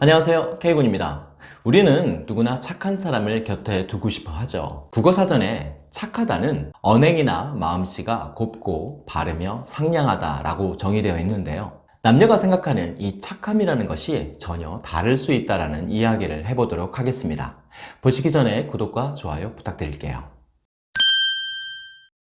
안녕하세요. K군입니다. 우리는 누구나 착한 사람을 곁에 두고 싶어 하죠. 국어사전에 착하다는 언행이나 마음씨가 곱고 바르며 상냥하다 라고 정의되어 있는데요. 남녀가 생각하는 이 착함이라는 것이 전혀 다를 수 있다는 이야기를 해보도록 하겠습니다. 보시기 전에 구독과 좋아요 부탁드릴게요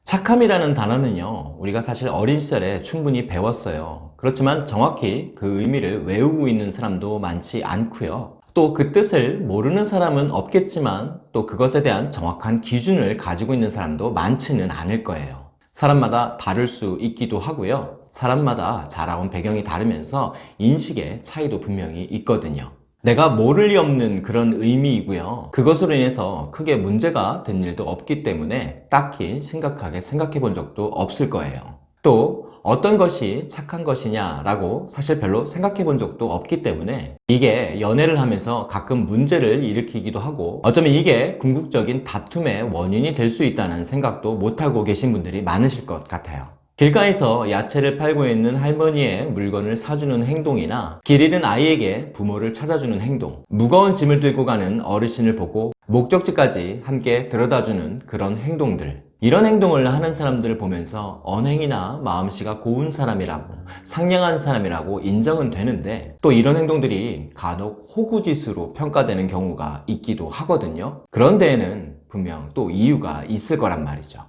착함이라는 단어는요 우리가 사실 어린 시절에 충분히 배웠어요. 그렇지만 정확히 그 의미를 외우고 있는 사람도 많지 않고요. 또 그 뜻을 모르는 사람은 없겠지만 또 그것에 대한 정확한 기준을 가지고 있는 사람도 많지는 않을 거예요. 사람마다 다를 수 있기도 하고요. 사람마다 자라온 배경이 다르면서 인식의 차이도 분명히 있거든요 내가 모를 리 없는 그런 의미이고요. 그것으로 인해서 크게 문제가 된 일도 없기 때문에 딱히 심각하게 생각해 본 적도 없을 거예요. 또 어떤 것이 착한 것이냐 라고 사실 별로 생각해 본 적도 없기 때문에 이게 연애를 하면서 가끔 문제를 일으키기도 하고 어쩌면 이게 궁극적인 다툼의 원인이 될 수 있다는 생각도 못하고 계신 분들이 많으실 것 같아요 길가에서 야채를 팔고 있는 할머니의 물건을 사주는 행동이나 길 잃은 아이에게 부모를 찾아주는 행동 무거운 짐을 들고 가는 어르신을 보고 목적지까지 함께 들여다주는 그런 행동들. 이런 행동을 하는 사람들을 보면서 언행이나 마음씨가 고운 사람이라고 상냥한 사람이라고 인정은 되는데 또 이런 행동들이 간혹 호구짓으로 평가되는 경우가 있기도 하거든요. 그런 데에는 분명 또 이유가 있을 거란 말이죠.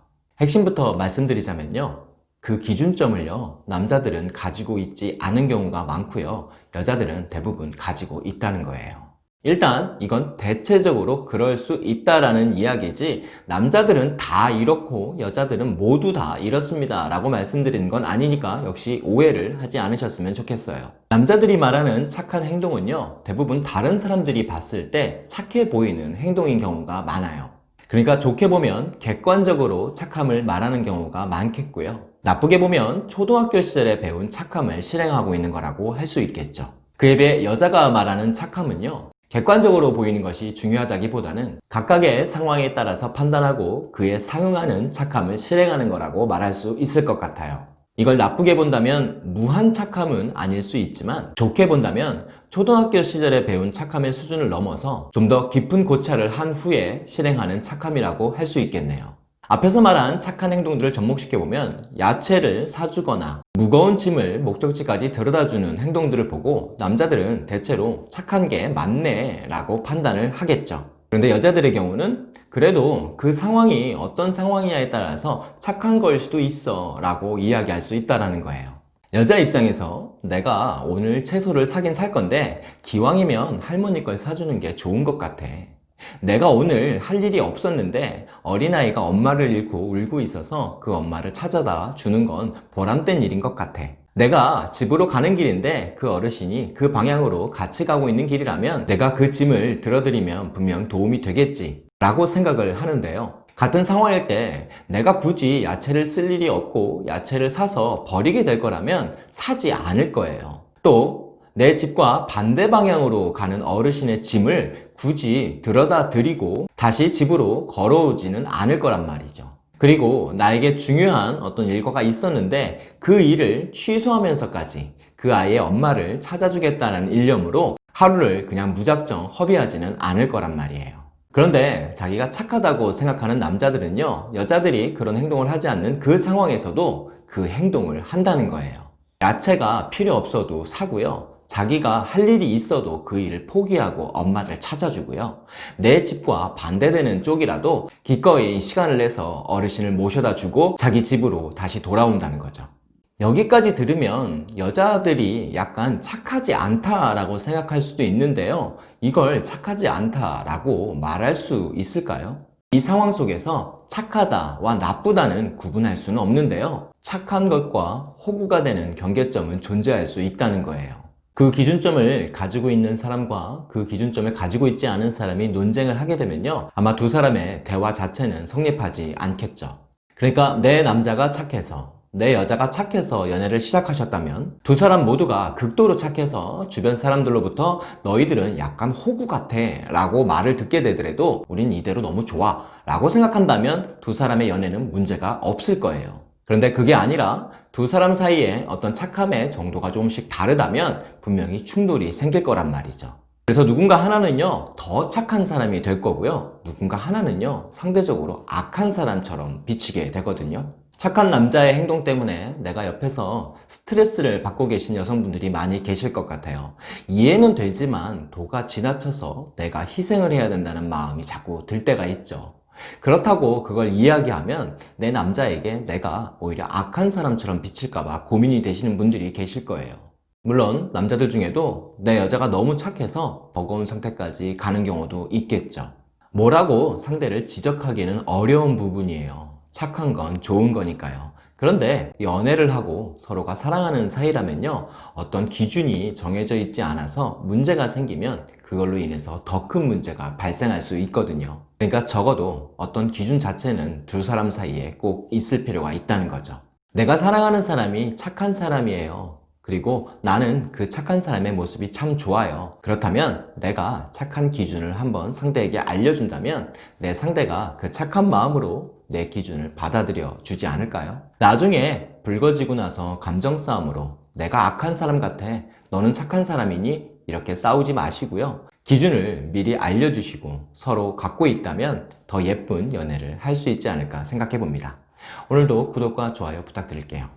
핵심부터 말씀드리자면요 그 기준점을요 남자들은 가지고 있지 않은 경우가 많고요. 여자들은 대부분 가지고 있다는 거예요. 일단 이건 대체적으로 그럴 수 있다라는 이야기지 남자들은 다 이렇고 여자들은 모두 다 이렇습니다 라고 말씀드리는 건 아니니까 역시 오해를 하지 않으셨으면 좋겠어요. 남자들이 말하는 착한 행동은요 대부분 다른 사람들이 봤을 때 착해 보이는 행동인 경우가 많아요. 그러니까 좋게 보면 객관적으로 착함을 말하는 경우가 많겠고요 나쁘게 보면 초등학교 시절에 배운 착함을 실행하고 있는 거라고 할 수 있겠죠. 그에 비해 여자가 말하는 착함은요 객관적으로 보이는 것이 중요하다기보다는 각각의 상황에 따라서 판단하고 그에 상응하는 착함을 실행하는 거라고 말할 수 있을 것 같아요. 이걸 나쁘게 본다면 무한 착함은 아닐 수 있지만 좋게 본다면 초등학교 시절에 배운 착함의 수준을 넘어서 좀 더 깊은 고찰을 한 후에 실행하는 착함이라고 할 수 있겠네요 앞에서 말한 착한 행동들을 접목시켜보면 야채를 사주거나 무거운 짐을 목적지까지 데려다주는 행동들을 보고 남자들은 대체로 착한 게 맞네 라고 판단을 하겠죠. 그런데 여자들의 경우는 그래도 그 상황이 어떤 상황이냐에 따라서 착한 걸 수도 있어 라고 이야기할 수 있다는 거예요. 여자 입장에서 내가 오늘 채소를 사긴 살 건데 기왕이면 할머니 걸 사주는 게 좋은 것 같아 내가 오늘 할 일이 없었는데 어린아이가 엄마를 잃고 울고 있어서 그 엄마를 찾아다 주는 건 보람된 일인 것 같아. 내가 집으로 가는 길인데 그 어르신이 그 방향으로 같이 가고 있는 길이라면 내가 그 짐을 들어드리면 분명 도움이 되겠지 라고 생각을 하는데요. 같은 상황일 때 내가 굳이 야채를 쓸 일이 없고 야채를 사서 버리게 될 거라면 사지 않을 거예요. 또 내 집과 반대 방향으로 가는 어르신의 짐을 굳이 들여다 드리고 다시 집으로 걸어오지는 않을 거란 말이죠. 그리고 나에게 중요한 어떤 일과가 있었는데 그 일을 취소하면서까지 그 아이의 엄마를 찾아주겠다는 일념으로 하루를 그냥 무작정 허비하지는 않을 거란 말이에요. 그런데 자기가 착하다고 생각하는 남자들은요 여자들이 그런 행동을 하지 않는 그 상황에서도 그 행동을 한다는 거예요. 야채가 필요 없어도 사고요 자기가 할 일이 있어도 그 일을 포기하고 엄마를 찾아주고요. 내 집과 반대되는 쪽이라도 기꺼이 시간을 내서 어르신을 모셔다 주고 자기 집으로 다시 돌아온다는 거죠. 여기까지 들으면 여자들이 약간 착하지 않다라고 생각할 수도 있는데요. 이걸 착하지 않다라고 말할 수 있을까요? 이 상황 속에서 착하다와 나쁘다는 구분할 수는 없는데요. 착한 것과 호구가 되는 경계점은 존재할 수 있다는 거예요 그 기준점을 가지고 있는 사람과 그 기준점을 가지고 있지 않은 사람이 논쟁을 하게 되면요 아마 두 사람의 대화 자체는 성립하지 않겠죠. 그러니까 내 남자가 착해서 내 여자가 착해서 연애를 시작하셨다면 두 사람 모두가 극도로 착해서 주변 사람들로부터 너희들은 약간 호구 같아 라고 말을 듣게 되더라도 우린 이대로 너무 좋아 라고 생각한다면 두 사람의 연애는 문제가 없을 거예요 그런데 그게 아니라 두 사람 사이에 어떤 착함의 정도가 조금씩 다르다면 분명히 충돌이 생길 거란 말이죠 그래서 누군가 하나는요, 더 착한 사람이 될 거고요. 누군가 하나는요, 상대적으로 악한 사람처럼 비치게 되거든요. 착한 남자의 행동 때문에 내가 옆에서 스트레스를 받고 계신 여성분들이 많이 계실 것 같아요. 이해는 되지만 도가 지나쳐서 내가 희생을 해야 된다는 마음이 자꾸 들 때가 있죠. 그렇다고 그걸 이야기하면 내 남자에게 내가 오히려 악한 사람처럼 비칠까봐 고민이 되시는 분들이 계실 거예요. 물론 남자들 중에도 내 여자가 너무 착해서 버거운 상태까지 가는 경우도 있겠죠. 뭐라고 상대를 지적하기는 어려운 부분이에요. 착한 건 좋은 거니까요. 그런데 연애를 하고 서로가 사랑하는 사이라면요. 어떤 기준이 정해져 있지 않아서 문제가 생기면 그걸로 인해서 더 큰 문제가 발생할 수 있거든요. 그러니까 적어도 어떤 기준 자체는 두 사람 사이에 꼭 있을 필요가 있다는 거죠. 내가 사랑하는 사람이 착한 사람이에요. 그리고 나는 그 착한 사람의 모습이 참 좋아요. 그렇다면 내가 착한 기준을 한번 상대에게 알려준다면 내 상대가 그 착한 마음으로 내 기준을 받아들여 주지 않을까요? 나중에 붉어지고 나서 감정 싸움으로 내가 악한 사람 같아. 너는 착한 사람이니? 이렇게 싸우지 마시고요. 기준을 미리 알려주시고 서로 갖고 있다면 더 예쁜 연애를 할 수 있지 않을까 생각해 봅니다. 오늘도 구독과 좋아요 부탁드릴게요.